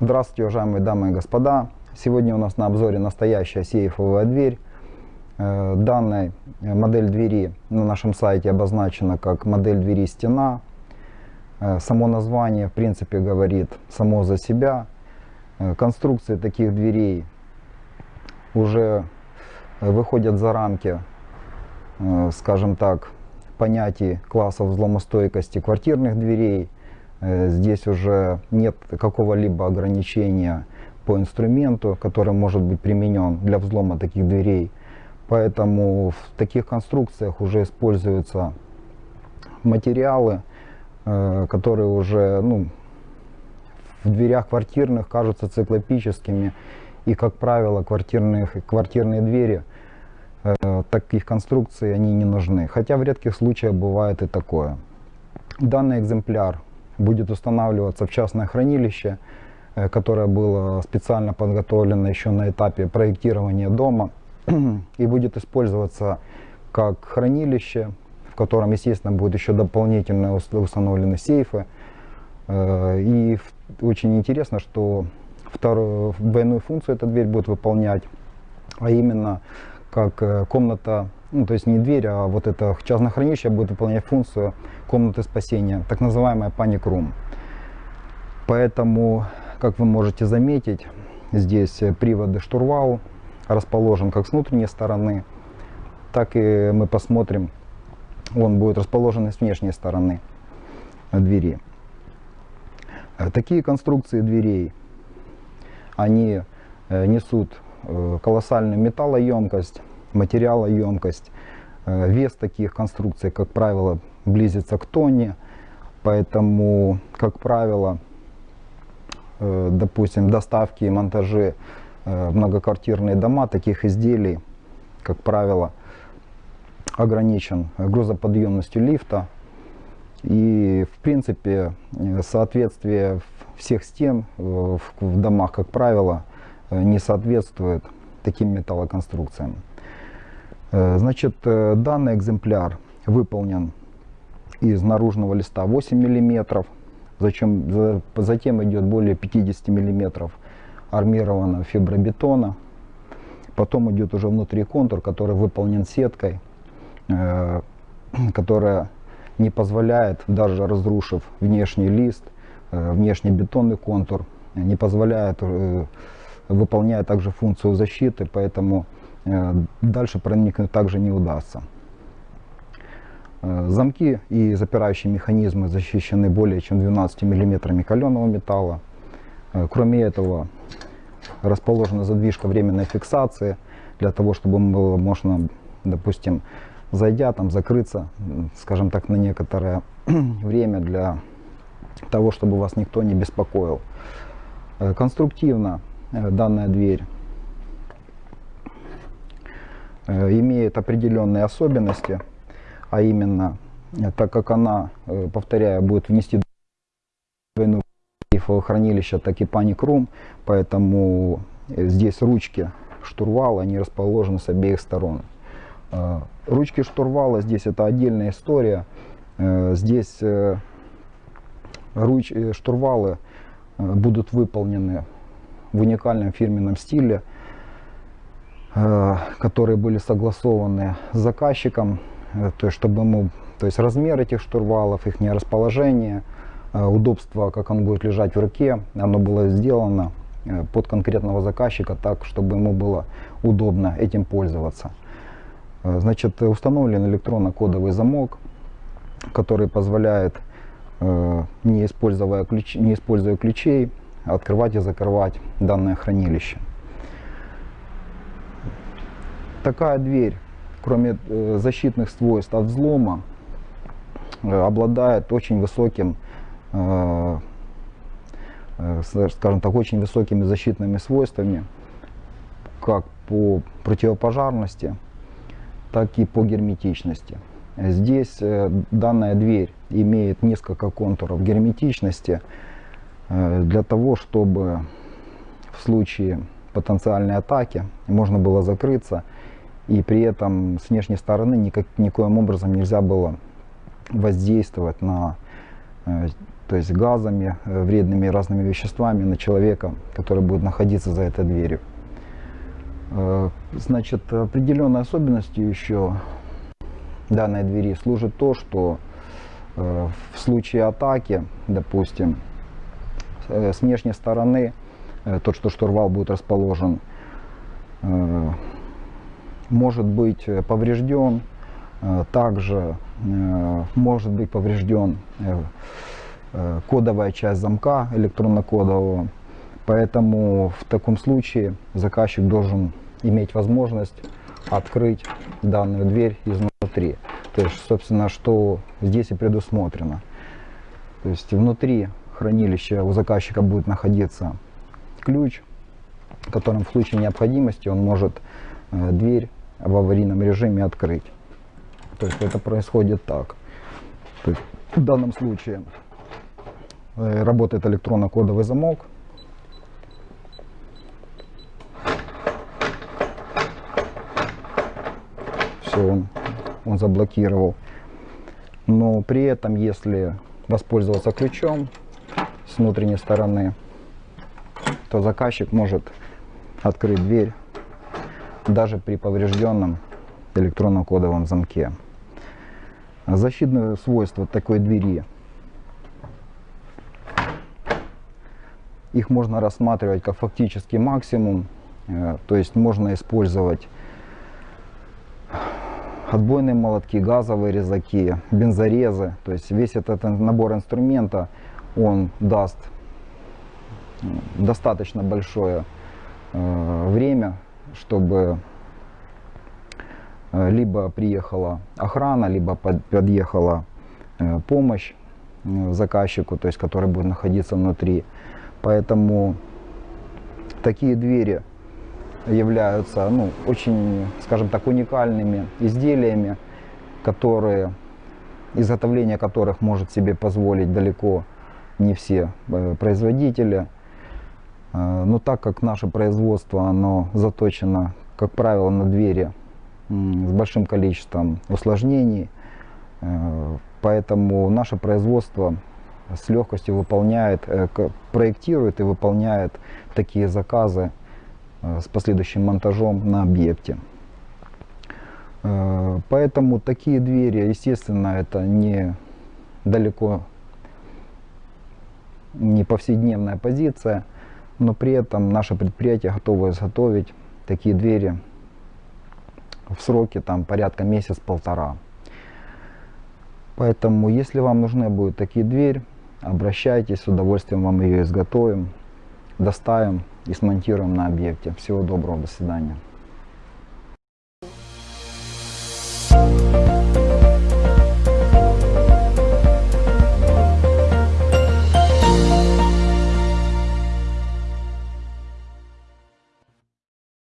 Здравствуйте, уважаемые дамы и господа. Сегодня у нас на обзоре настоящая сейфовая дверь. Э, данная модель двери на нашем сайте обозначена как модель двери стена. Э, само название в принципе говорит само за себя. Э, конструкции таких дверей уже выходят за рамки, скажем так, понятий классов взломостойкости квартирных дверей, Э, здесь уже нет какого-либо ограничения по инструменту, который может быть применен для взлома таких дверей. Поэтому в таких конструкциях уже используются материалы, э, которые уже ну, в дверях квартирных кажутся циклопическими. И, как правило, квартирных, квартирные двери э, таких конструкций они не нужны. Хотя в редких случаях бывает и такое. Данный экземпляр будет устанавливаться в частное хранилище, э, которое было специально подготовлено еще на этапе проектирования дома и будет использоваться как хранилище, в котором, естественно, будет еще дополнительно установлены сейфы. Э, и очень интересно, что вторую двойную функцию эта дверь будет выполнять, а именно как э, комната ну, то есть не дверь, а вот это частное хранилище будет выполнять функцию комнаты спасения, так называемая panic room. Поэтому, как вы можете заметить, здесь приводы штурвал расположен как с внутренней стороны, так и мы посмотрим, он будет расположен и с внешней стороны двери. Такие конструкции дверей, они э, несут э, колоссальную металлоемкость, материалоемкость. Э, вес таких конструкций, как правило, близится к тонне, поэтому, как правило, э, допустим, доставки и монтажи э, многоквартирные дома таких изделий, как правило, ограничен грузоподъемностью лифта. И, в принципе, соответствие всех стен в домах, как правило, не соответствует таким металлоконструкциям. Э, значит, э, данный экземпляр выполнен из наружного листа 8 мм, зачем, затем идет более 50 мм армированного фибробетона, потом идет уже внутри контур, который выполнен сеткой, э, которая не позволяет, даже разрушив внешний лист, внешний бетонный контур, не позволяет, выполняет также функцию защиты, поэтому Э, дальше проникнуть также не удастся. Э, замки и запирающие механизмы защищены более чем 12 мм каленого металла. Э, кроме этого, расположена задвижка временной фиксации, для того, чтобы было можно, допустим, зайдя, там, закрыться, скажем так, на некоторое время для того, чтобы вас никто не беспокоил. Конструктивно данная дверь Э, имеет определенные особенности, а именно, э, так как она, э, повторяю, будет внести двойную хранилище, так и паник рум, поэтому здесь ручки штурвала, они расположены с обеих сторон. Ручки штурвала здесь это отдельная история. Здесь руч, штурвалы будут выполнены в уникальном фирменном стиле. Э, которые были согласованы с заказчиком, э, то есть чтобы ему, то есть размер этих штурвалов, их расположение, э, удобство, как он будет лежать в руке, оно было сделано под конкретного заказчика так, чтобы ему было удобно этим пользоваться. Значит, установлен электронно-кодовый замок, который позволяет, не используя, ключ, не используя ключей, открывать и закрывать данное хранилище такая дверь, кроме э, защитных свойств от взлома, э, обладает очень высоким, э, скажем так, очень высокими защитными свойствами, как по противопожарности, так и по герметичности. Здесь данная дверь имеет несколько контуров герметичности для того, чтобы в случае потенциальной атаки можно было закрыться и при этом с внешней стороны никак, никоим образом нельзя было воздействовать на э, то есть газами, э, вредными разными веществами на человека, который будет находиться за этой дверью. Э, Значит, определенной особенностью еще данной двери служит то, что э, в случае атаки, допустим, э, с внешней стороны, э, тот, что штурвал будет расположен, э, может быть э, поврежден, э, также э, может быть поврежден э, э, кодовая часть замка электронно-кодового. Поэтому в таком случае заказчик должен иметь возможность открыть данную дверь изнутри. То есть, собственно, что здесь и предусмотрено. То есть внутри хранилища у заказчика будет находиться ключ, которым в случае необходимости он может э, дверь в аварийном режиме открыть. То есть это происходит так. То есть в данном случае э, работает электронно-кодовый замок. Все, он, он заблокировал. Но при этом, если воспользоваться ключом с внутренней стороны, то заказчик может открыть дверь даже при поврежденном электронно-кодовом замке. Защитные свойства такой двери. Их можно рассматривать как фактический максимум, э, то есть можно использовать отбойные молотки, газовые резаки, бензорезы. То есть весь этот набор инструмента, он даст достаточно большое э, время, чтобы э, либо приехала охрана, либо под, подъехала э, помощь э, заказчику, то есть который будет находиться внутри. Поэтому такие двери являются ну, очень, скажем так, уникальными изделиями, которые, изготовление которых может себе позволить далеко не все э, производители. Э, но так как наше производство оно заточено, как правило, на двери с большим количеством усложнений, э, поэтому наше производство с легкостью выполняет, проектирует и выполняет такие заказы с последующим монтажом на объекте. Поэтому такие двери, естественно, это не далеко не повседневная позиция, но при этом наше предприятие готово изготовить такие двери в сроке там порядка месяц-полтора. Поэтому, если вам нужны будут такие двери, обращайтесь, с удовольствием вам ее изготовим, доставим и смонтируем на объекте. Всего доброго, до свидания.